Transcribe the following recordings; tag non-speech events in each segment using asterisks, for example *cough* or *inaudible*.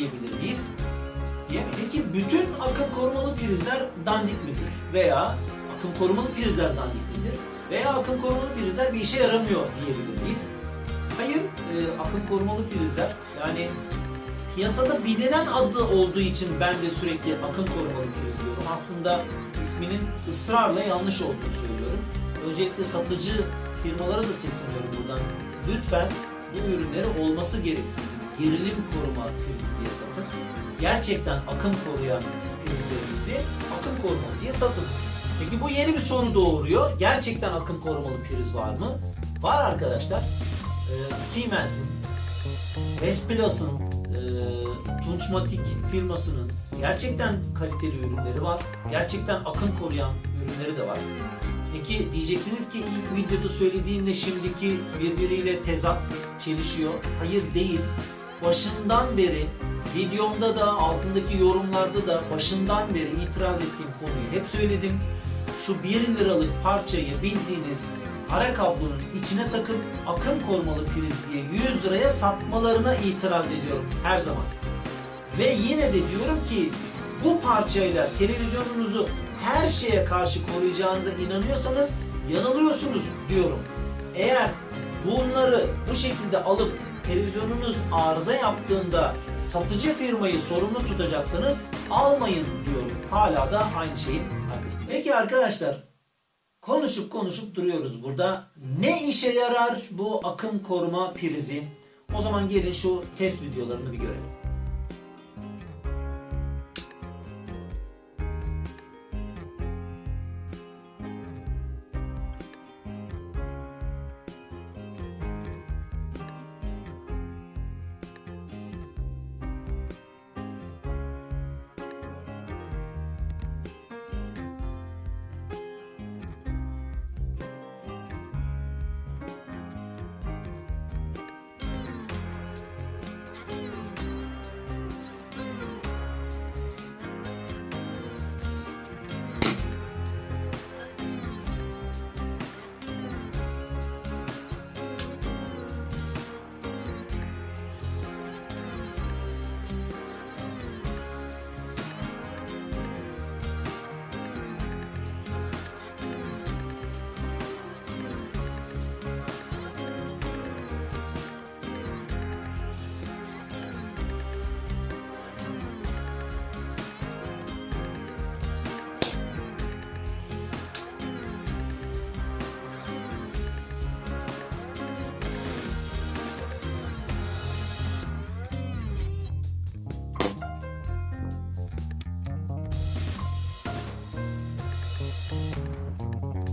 diyebilir miyiz? Diyemeyiz. Peki bütün akım korumalı prizler dandik midir? Veya akım korumalı prizler dandik midir? Veya akım korumalı prizler bir işe yaramıyor diyebilir miyiz? Hayır, e, akım korumalı prizler yani piyasada bilinen adı olduğu için ben de sürekli akım korumalı priz diyorum. Aslında isminin ısrarla yanlış olduğunu söylüyorum. Öncelikle satıcı firmalara da sesleniyorum buradan. Lütfen bu ürünleri olması gerektiği gerilim koruma prizi diye satın. Gerçekten akım koruyan prizlerinizi akım korumalı diye satın. Peki bu yeni bir soru doğuruyor. Gerçekten akım korumalı priz var mı? Var arkadaşlar. Ee, Siemens'in, Vesplas'ın, e, Tunçmatik firmasının gerçekten kaliteli ürünleri var. Gerçekten akım koruyan ürünleri de var. Peki diyeceksiniz ki ilk videoda söylediğinle şimdiki birbiriyle tezat, çelişiyor. Hayır değil. Başından beri videomda da altındaki yorumlarda da başından beri itiraz ettiğim konuyu hep söyledim. Şu 1 liralık parçayı bildiğiniz ara kablonun içine takıp akım korumalı priz diye 100 liraya satmalarına itiraz ediyorum her zaman. Ve yine de diyorum ki bu parçayla televizyonunuzu her şeye karşı koruyacağınıza inanıyorsanız yanılıyorsunuz diyorum. Eğer bunları bu şekilde alıp televizyonunuz arıza yaptığında satıcı firmayı sorumlu tutacaksanız almayın diyorum. Hala da aynı şeyin arkasında. Peki arkadaşlar konuşup konuşup duruyoruz burada. Ne işe yarar bu akım koruma prizi? O zaman gelin şu test videolarını bir görelim.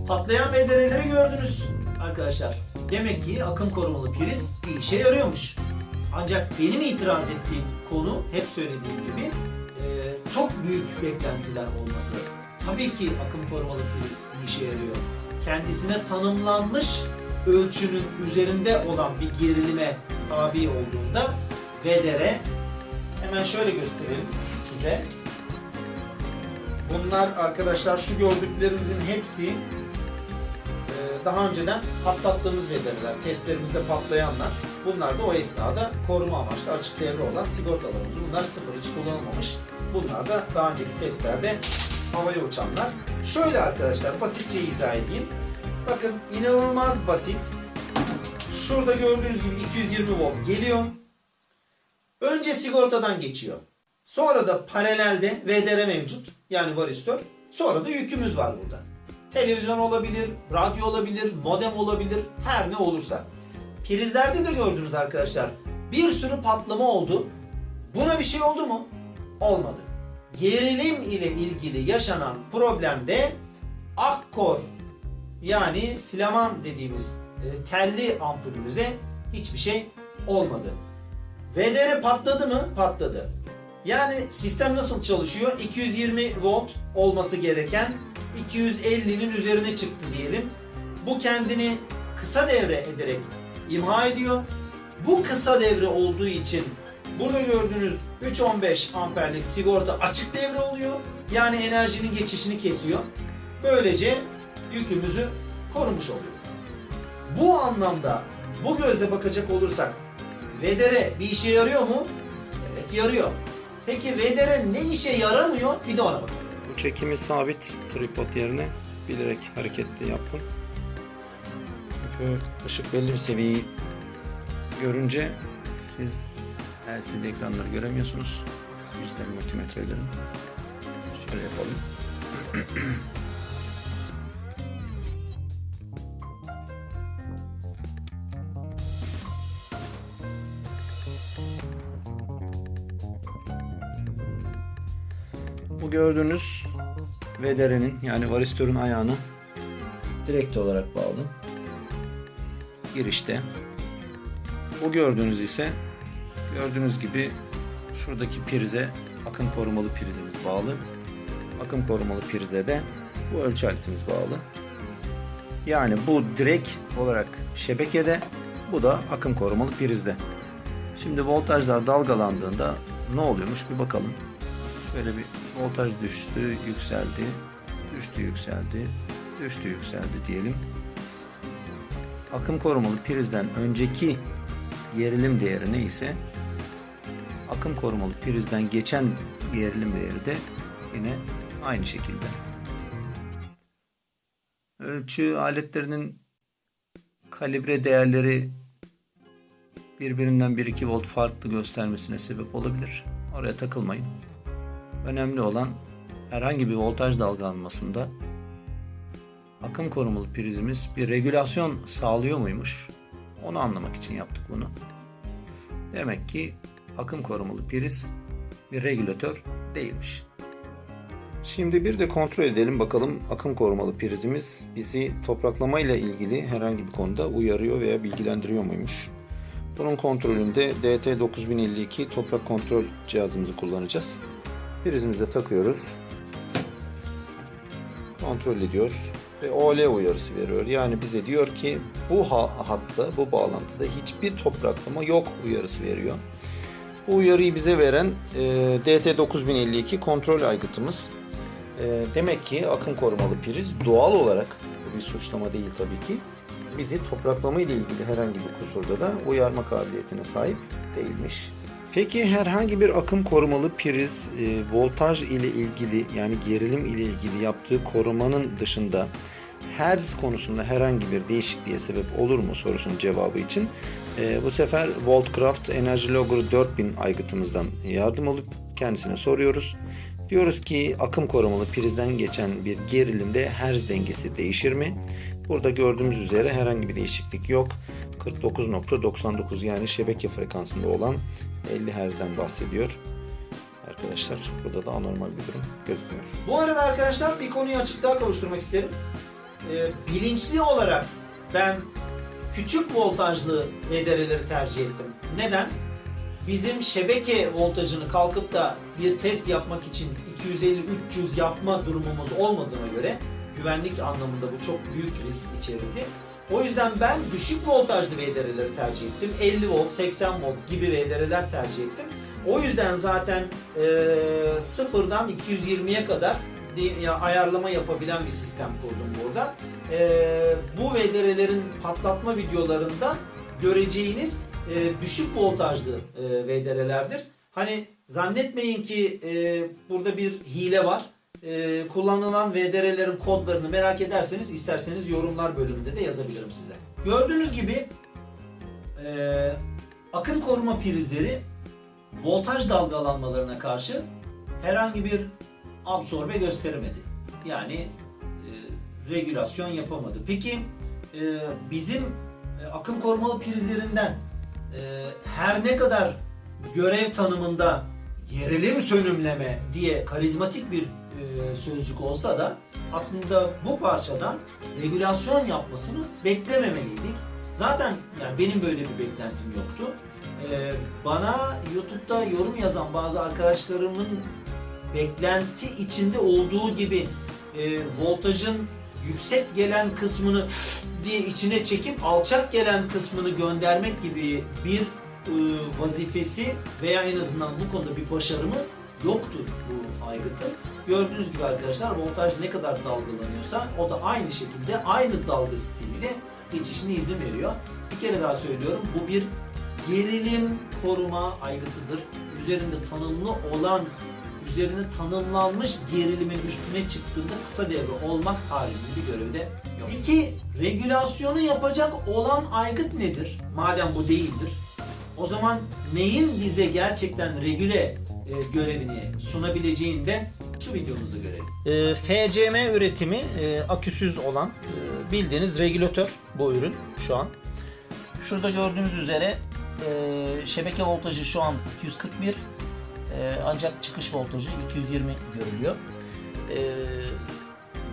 Patlayan VDR'leri gördünüz arkadaşlar. Demek ki akım korumalı priz bir işe yarıyormuş. Ancak benim itiraz ettiğim konu hep söylediğim gibi e, çok büyük beklentiler olması. Tabii ki akım korumalı priz bir işe yarıyor. Kendisine tanımlanmış ölçünün üzerinde olan bir gerilime tabi olduğunda VDR hemen şöyle gösterelim size. Bunlar arkadaşlar şu gördüklerinizin hepsi daha önceden patlattığımız VDR'ler, testlerimizde patlayanlar. Bunlar da o esnada koruma amaçlı açık devre olan sigortalarımız. Bunlar sıfır hiç kullanılmamış. Bunlar da daha önceki testlerde havaya uçanlar. Şöyle arkadaşlar basitçe izah edeyim. Bakın inanılmaz basit. Şurada gördüğünüz gibi 220 volt geliyor. Önce sigortadan geçiyor. Sonra da paralelde VDR mevcut. Yani varistör. Sonra da yükümüz var burada. Televizyon olabilir, radyo olabilir, modem olabilir, her ne olursa. Prizlerde de gördünüz arkadaşlar. Bir sürü patlama oldu. Buna bir şey oldu mu? Olmadı. Gerilim ile ilgili yaşanan problemde akkor yani flaman dediğimiz e, telli ampulümüze hiçbir şey olmadı. VDR patladı mı? Patladı. Yani sistem nasıl çalışıyor? 220 volt olması gereken 250'nin üzerine çıktı diyelim. Bu kendini kısa devre ederek imha ediyor. Bu kısa devre olduğu için burada gördüğünüz 3.15 amperlik sigorta açık devre oluyor. Yani enerjinin geçişini kesiyor. Böylece yükümüzü korumuş oluyor. Bu anlamda bu gözle bakacak olursak VDR bir işe yarıyor mu? Evet yarıyor. Peki VDR ne işe yaramıyor? Bir de ona bakalım. Çekimi sabit tripod yerine bilerek hareketli yaptım. Çünkü ışık belli bir seviyeyi görünce siz LCD ekranları göremiyorsunuz. Dijital multimetrelerin. Şöyle yapalım. Bu gördüğünüz VDR'nin yani varistörün ayağını direkt olarak bağlı. Girişte. Bu gördüğünüz ise gördüğünüz gibi şuradaki prize akım korumalı prizimiz bağlı. Akım korumalı prize de bu ölçü aletimiz bağlı. Yani bu direkt olarak şebekede, bu da akım korumalı prizde. Şimdi voltajlar dalgalandığında ne oluyormuş bir bakalım. Şöyle bir voltaj düştü, yükseldi, düştü, yükseldi, düştü, yükseldi diyelim. Akım korumalı prizden önceki gerilim değeri neyse akım korumalı prizden geçen gerilim değeri de yine aynı şekilde. Ölçü aletlerinin kalibre değerleri birbirinden 1-2 volt farklı göstermesine sebep olabilir. Oraya takılmayın. Önemli olan herhangi bir voltaj dalgalanmasında akım korumalı prizimiz bir regülasyon sağlıyor muymuş? Onu anlamak için yaptık bunu. Demek ki akım korumalı priz bir regülatör değilmiş. Şimdi bir de kontrol edelim bakalım akım korumalı prizimiz bizi topraklama ile ilgili herhangi bir konuda uyarıyor veya bilgilendiriyor muymuş? Bunun kontrolünde DT9052 toprak kontrol cihazımızı kullanacağız. Prizimize takıyoruz. Kontrol ediyor ve OL uyarısı veriyor. Yani bize diyor ki bu hatta, bu bağlantıda hiçbir topraklama yok uyarısı veriyor. Bu uyarıyı bize veren e, DT9052 kontrol aygıtımız. E, demek ki akım korumalı priz doğal olarak, bu bir suçlama değil tabii ki, bizi topraklama ile ilgili herhangi bir kusurda da uyarma kabiliyetine sahip değilmiş. Peki herhangi bir akım korumalı priz e, voltaj ile ilgili yani gerilim ile ilgili yaptığı korumanın dışında hertz konusunda herhangi bir değişikliğe sebep olur mu sorusunun cevabı için e, bu sefer Voltcraft Energy Logger 4000 aygıtımızdan yardım alıp kendisine soruyoruz. Diyoruz ki akım korumalı prizden geçen bir gerilimde hertz dengesi değişir mi? Burada gördüğümüz üzere herhangi bir değişiklik yok. 49.99 yani şebeke frekansında olan 50 Hz'den bahsediyor. Arkadaşlar burada da anormal bir durum gözükmüyor. Bu arada arkadaşlar bir konuyu açıklığa kavuşturmak isterim. Ee, bilinçli olarak ben küçük voltajlı VDR'leri tercih ettim. Neden? Bizim şebeke voltajını kalkıp da bir test yapmak için 250-300 yapma durumumuz olmadığına göre güvenlik anlamında bu çok büyük risk içerirdi. O yüzden ben düşük voltajlı VDR'leri tercih ettim. 50 volt, 80 volt gibi VDR'ler tercih ettim. O yüzden zaten e, sıfırdan 220'ye kadar ya, ayarlama yapabilen bir sistem kurdum burada. E, bu VDR'lerin patlatma videolarında göreceğiniz e, düşük voltajlı e, VDR'lerdir. Hani zannetmeyin ki e, burada bir hile var e, kullanılan VDR'lerin kodlarını merak ederseniz isterseniz yorumlar bölümünde de yazabilirim size. Gördüğünüz gibi e, akım koruma prizleri voltaj dalgalanmalarına karşı herhangi bir absorbe gösteremedi. Yani e, regülasyon yapamadı. Peki e, bizim e, akım korumalı prizlerinden e, her ne kadar görev tanımında gerilim sönümleme diye karizmatik bir e, sözcük olsa da aslında bu parçadan regülasyon yapmasını beklememeliydik. Zaten yani benim böyle bir beklentim yoktu. E, bana YouTube'da yorum yazan bazı arkadaşlarımın beklenti içinde olduğu gibi e, voltajın yüksek gelen kısmını *laughs* diye içine çekip alçak gelen kısmını göndermek gibi bir vazifesi veya en azından bu konuda bir başarımı yoktur bu aygıtın. Gördüğünüz gibi arkadaşlar voltaj ne kadar dalgalanıyorsa o da aynı şekilde aynı dalga stiliyle geçişine izin veriyor. Bir kere daha söylüyorum bu bir gerilim koruma aygıtıdır. üzerinde tanımlı olan üzerine tanımlanmış gerilimin üstüne çıktığında kısa devre olmak haricinde bir görevi de yok. Peki regülasyonu yapacak olan aygıt nedir? Madem bu değildir. O zaman neyin bize gerçekten regüle e, görevini sunabileceğini de şu videomuzda görelim. E, FCM üretimi e, aküsüz olan e, bildiğiniz regülatör bu ürün şu an. Şurada gördüğünüz üzere e, şebeke voltajı şu an 241 e, ancak çıkış voltajı 220 görülüyor. E,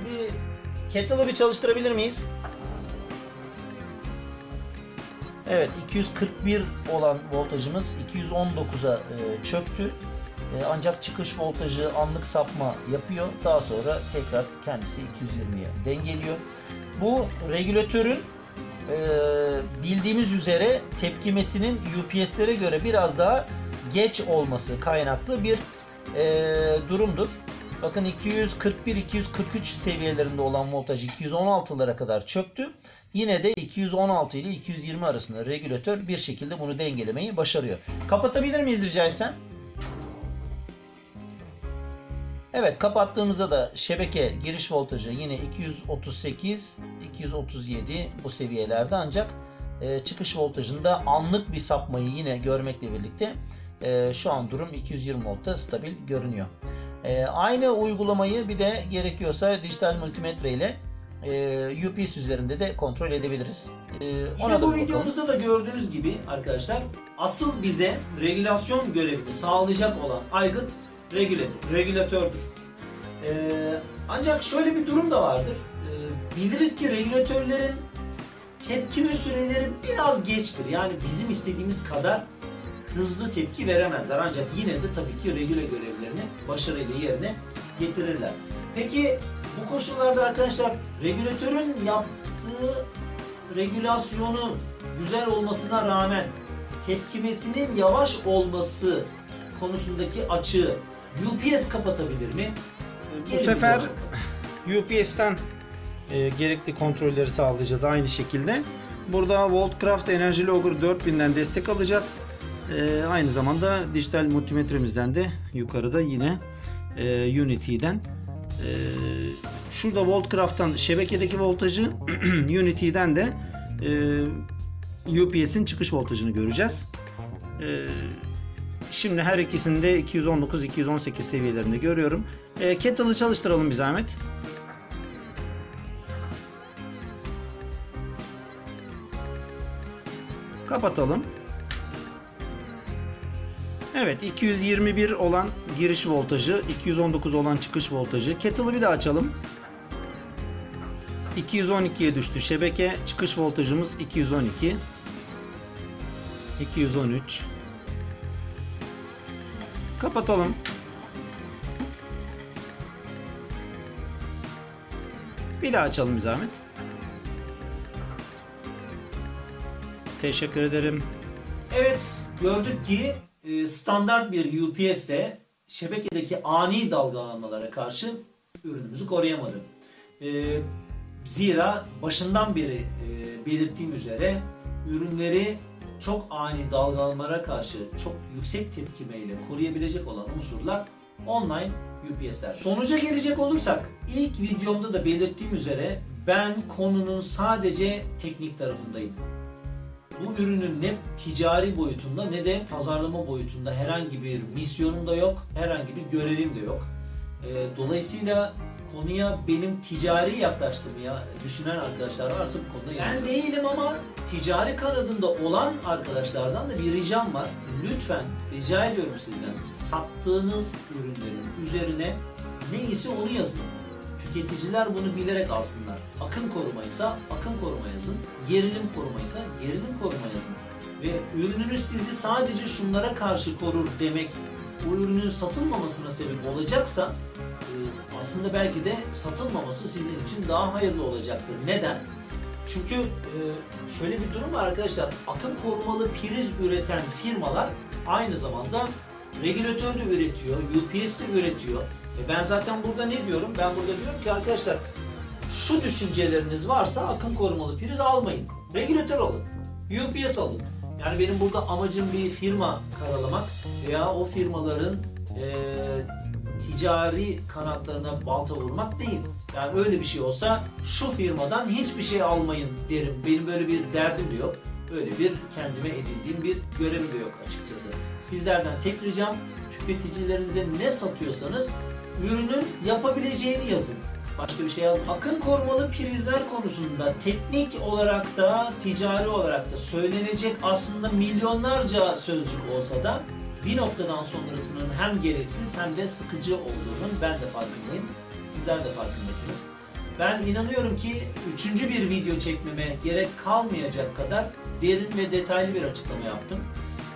bir kettle'ı bir çalıştırabilir miyiz? Evet 241 olan voltajımız 219'a e, çöktü. E, ancak çıkış voltajı anlık sapma yapıyor. Daha sonra tekrar kendisi 220'ye dengeliyor. Bu regülatörün e, bildiğimiz üzere tepkimesinin UPS'lere göre biraz daha geç olması kaynaklı bir e, durumdur. Bakın 241-243 seviyelerinde olan voltaj 216'lara kadar çöktü. Yine de 216 ile 220 arasında regülatör bir şekilde bunu dengelemeyi başarıyor. Kapatabilir miyiz rica etsem? Evet kapattığımızda da şebeke giriş voltajı yine 238 237 bu seviyelerde ancak e, çıkış voltajında anlık bir sapmayı yine görmekle birlikte e, şu an durum 220 voltta stabil görünüyor. E, aynı uygulamayı bir de gerekiyorsa dijital multimetre ile e, UPS üzerinde de kontrol edebiliriz. E, Yine da bu bakalım. videomuzda da gördüğünüz gibi arkadaşlar asıl bize regülasyon görevini sağlayacak olan aygıt regüle, regülatördür. Ee, ancak şöyle bir durum da vardır. Ee, biliriz ki regülatörlerin tepkime süreleri biraz geçtir. Yani bizim istediğimiz kadar hızlı tepki veremezler. Ancak yine de tabii ki regüle görevlerini başarıyla yerine getirirler. Peki bu koşullarda arkadaşlar regülatörün yaptığı regülasyonu güzel olmasına rağmen tepkimesinin yavaş olması konusundaki açığı UPS kapatabilir mi? Bu sefer UPS'ten e, gerekli kontrolleri sağlayacağız aynı şekilde. Burada Voltcraft Energy Logger 4000'den destek alacağız. E, aynı zamanda dijital multimetremizden de yukarıda yine e, Unity'den e, şurada Voltcraft'tan şebekedeki voltajı *clears throat* Unity'den de e, UPS'in çıkış voltajını göreceğiz. E, Şimdi her ikisini de 219-218 seviyelerinde görüyorum. E, kettle'ı çalıştıralım bir zahmet. Kapatalım. Evet 221 olan giriş voltajı, 219 olan çıkış voltajı. Kettle'ı bir daha açalım. 212'ye düştü. Şebeke çıkış voltajımız 212. 213. Kapatalım. Bir daha açalım bir zahmet. Teşekkür ederim. Evet gördük ki e, standart bir UPS de şebekedeki ani dalgalanmalara karşı ürünümüzü koruyamadı. E, Zira başından beri e, belirttiğim üzere ürünleri çok ani dalgalanmalara karşı çok yüksek tepkimeyle koruyabilecek olan unsurlar online UPS'ler. Sonuca gelecek olursak ilk videomda da belirttiğim üzere ben konunun sadece teknik tarafındayım bu ürünün ne ticari boyutunda ne de pazarlama boyutunda herhangi bir misyonum da yok, herhangi bir görevim de yok. Ee, dolayısıyla konuya benim ticari yaklaştığımı ya düşünen arkadaşlar varsa bu konuda ben değilim ama ticari kanadında olan arkadaşlardan da bir ricam var. Lütfen rica ediyorum sizden sattığınız ürünlerin üzerine neyse onu yazın. Tüketiciler bunu bilerek alsınlar. Akım korumaysa akım koruma yazın. Gerilim korumaysa gerilim koruma yazın. Ve ürününüz sizi sadece şunlara karşı korur demek bu ürünün satılmamasına sebep olacaksa e, aslında belki de satılmaması sizin için daha hayırlı olacaktır. Neden? Çünkü e, şöyle bir durum var arkadaşlar. Akım korumalı priz üreten firmalar aynı zamanda regülatör de üretiyor, UPS de üretiyor. E ben zaten burada ne diyorum? Ben burada diyorum ki arkadaşlar şu düşünceleriniz varsa akım korumalı priz almayın. Regülatör alın. UPS alın. Yani benim burada amacım bir firma karalamak veya o firmaların e, ticari kanatlarına balta vurmak değil. Yani öyle bir şey olsa şu firmadan hiçbir şey almayın derim. Benim böyle bir derdim de yok. Böyle bir kendime edindiğim bir görevim de yok açıkçası. Sizlerden tek ricam tüketicilerinize ne satıyorsanız ürünün yapabileceğini yazın. Başka bir şey yazın. Akım korumalı prizler konusunda teknik olarak da ticari olarak da söylenecek aslında milyonlarca sözcük olsa da bir noktadan sonrasının hem gereksiz hem de sıkıcı olduğunun ben de farkındayım. Sizler de farkındasınız. Ben inanıyorum ki üçüncü bir video çekmeme gerek kalmayacak kadar derin ve detaylı bir açıklama yaptım.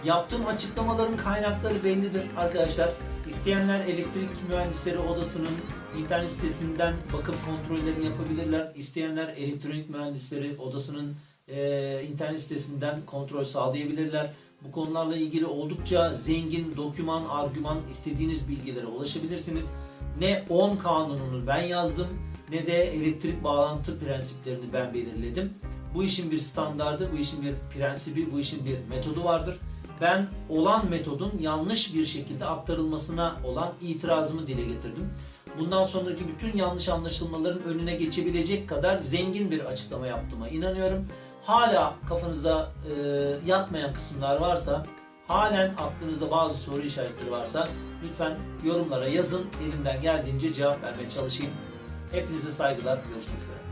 Yaptığım açıklamaların kaynakları bellidir arkadaşlar. İsteyenler elektrik mühendisleri odasının internet sitesinden bakıp kontrollerini yapabilirler. İsteyenler elektronik mühendisleri odasının e, internet sitesinden kontrol sağlayabilirler. Bu konularla ilgili oldukça zengin doküman, argüman istediğiniz bilgilere ulaşabilirsiniz. Ne 10 kanununu ben yazdım ne de elektrik bağlantı prensiplerini ben belirledim. Bu işin bir standardı, bu işin bir prensibi, bu işin bir metodu vardır. Ben olan metodun yanlış bir şekilde aktarılmasına olan itirazımı dile getirdim. Bundan sonraki bütün yanlış anlaşılmaların önüne geçebilecek kadar zengin bir açıklama yaptığıma inanıyorum. Hala kafanızda e, yatmayan kısımlar varsa, halen aklınızda bazı soru işaretleri varsa lütfen yorumlara yazın. Elimden geldiğince cevap vermeye çalışayım. Hepinize saygılar. Görüşmek üzere.